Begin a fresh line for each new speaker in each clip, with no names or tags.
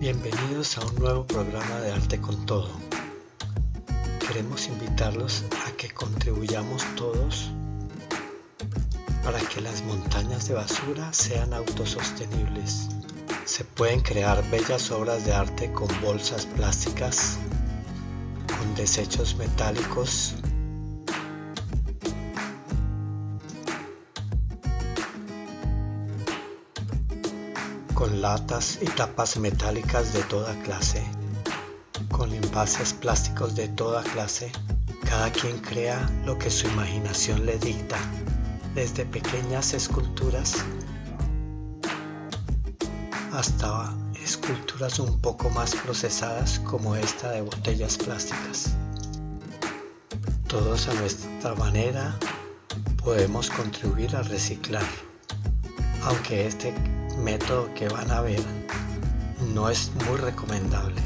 Bienvenidos a un nuevo programa de Arte con Todo. Queremos invitarlos a que contribuyamos todos para que las montañas de basura sean autosostenibles. Se pueden crear bellas obras de arte con bolsas plásticas, con desechos metálicos, con latas y tapas metálicas de toda clase, con envases plásticos de toda clase. Cada quien crea lo que su imaginación le dicta, desde pequeñas esculturas hasta esculturas un poco más procesadas como esta de botellas plásticas. Todos a nuestra manera podemos contribuir a reciclar, aunque este método que van a ver no es muy recomendable.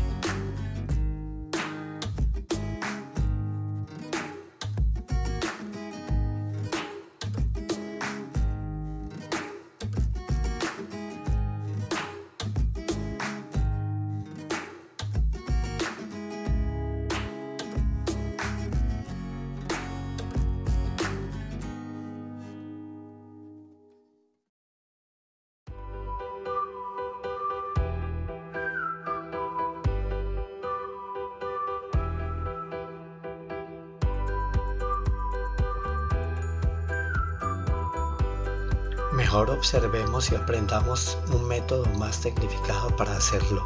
Mejor observemos y aprendamos un método más tecnificado para hacerlo.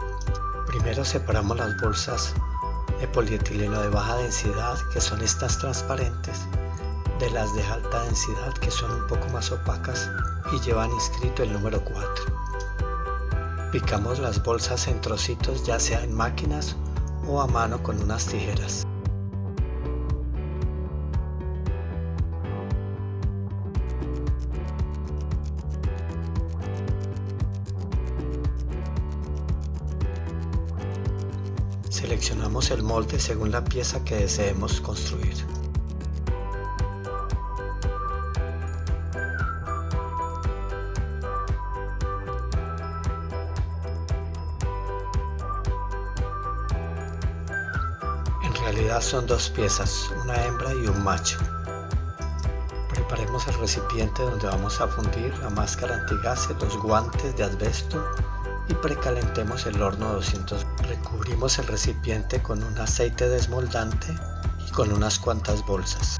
Primero separamos las bolsas de polietileno de baja densidad, que son estas transparentes, de las de alta densidad, que son un poco más opacas y llevan inscrito el número 4. Picamos las bolsas en trocitos ya sea en máquinas o a mano con unas tijeras. Seleccionamos el molde según la pieza que deseemos construir. En realidad son dos piezas, una hembra y un macho. Preparemos el recipiente donde vamos a fundir la máscara antigase, los guantes de asbesto y precalentemos el horno 200 recubrimos el recipiente con un aceite desmoldante y con unas cuantas bolsas.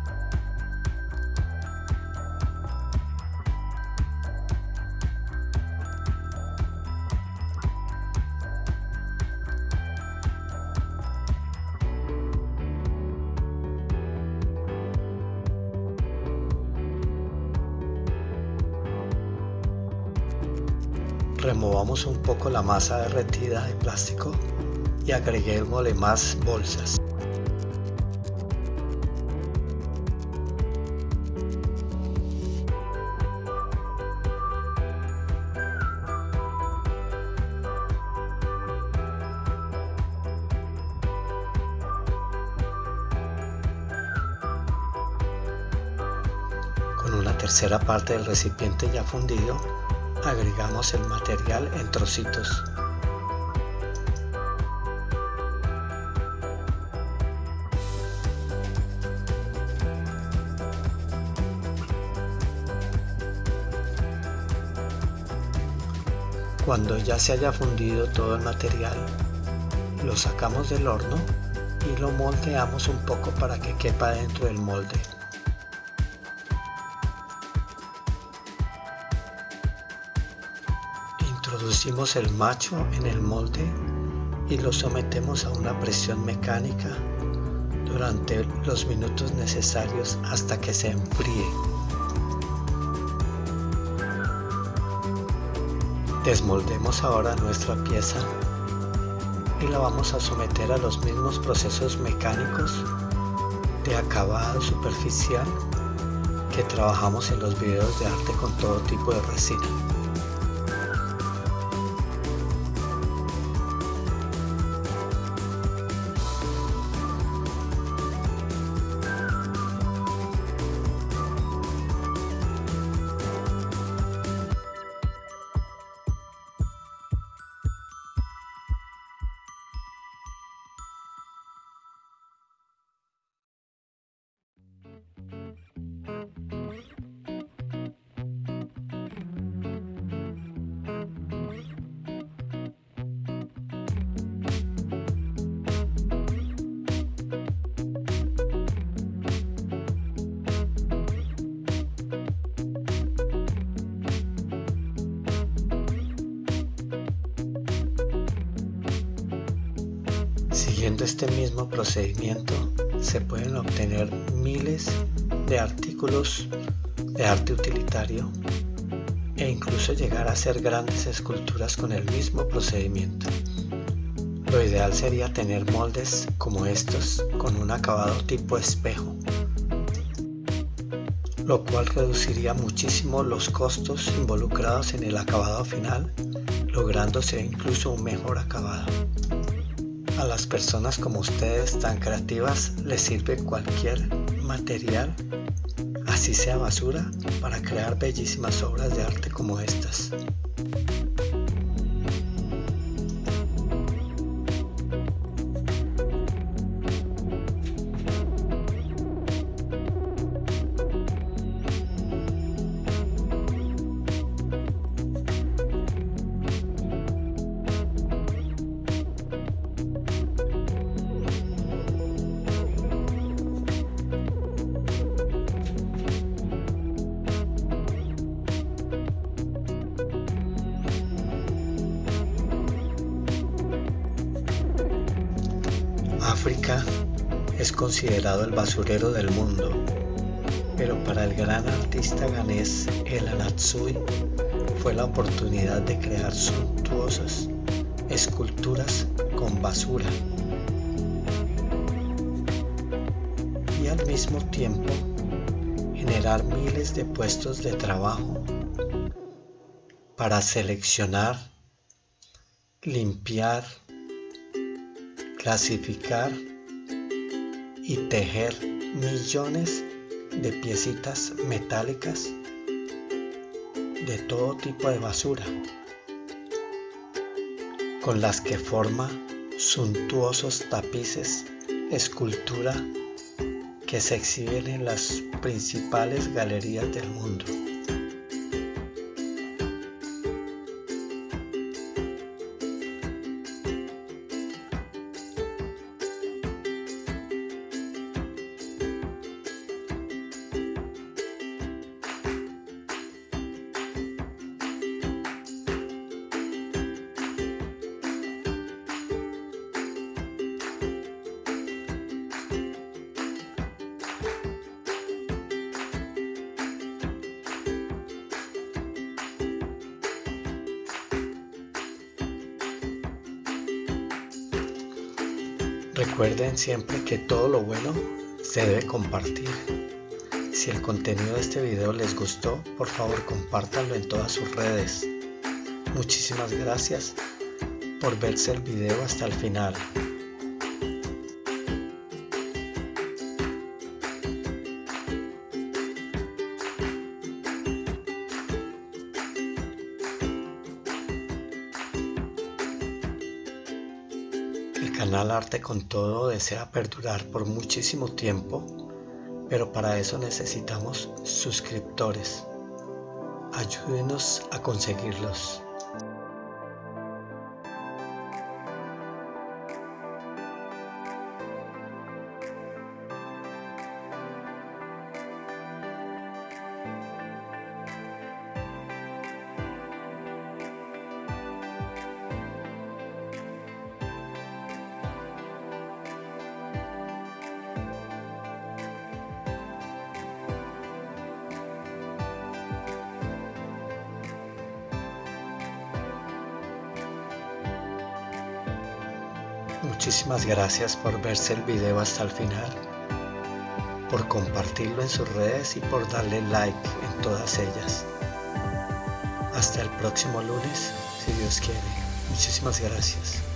Removamos un poco la masa derretida de plástico y agreguémosle más bolsas. Con una tercera parte del recipiente ya fundido, agregamos el material en trocitos. Cuando ya se haya fundido todo el material, lo sacamos del horno y lo moldeamos un poco para que quepa dentro del molde. Introducimos el macho en el molde y lo sometemos a una presión mecánica durante los minutos necesarios hasta que se enfríe. Desmoldemos ahora nuestra pieza y la vamos a someter a los mismos procesos mecánicos de acabado superficial que trabajamos en los videos de arte con todo tipo de resina. Siguiendo este mismo procedimiento se pueden obtener miles de artículos de arte utilitario e incluso llegar a hacer grandes esculturas con el mismo procedimiento. Lo ideal sería tener moldes como estos con un acabado tipo espejo lo cual reduciría muchísimo los costos involucrados en el acabado final, lográndose incluso un mejor acabado. A las personas como ustedes tan creativas les sirve cualquier material, así sea basura, para crear bellísimas obras de arte como estas. África es considerado el basurero del mundo, pero para el gran artista ganés El Anatsui fue la oportunidad de crear suntuosas esculturas con basura. Y al mismo tiempo generar miles de puestos de trabajo para seleccionar, limpiar, clasificar y tejer millones de piecitas metálicas de todo tipo de basura con las que forma suntuosos tapices, escultura que se exhiben en las principales galerías del mundo. Recuerden siempre que todo lo bueno se debe compartir. Si el contenido de este video les gustó, por favor compártanlo en todas sus redes. Muchísimas gracias por verse el video hasta el final. Canal Arte con Todo desea perdurar por muchísimo tiempo, pero para eso necesitamos suscriptores. Ayúdenos a conseguirlos. Muchísimas gracias por verse el video hasta el final, por compartirlo en sus redes y por darle like en todas ellas. Hasta el próximo lunes, si Dios quiere. Muchísimas gracias.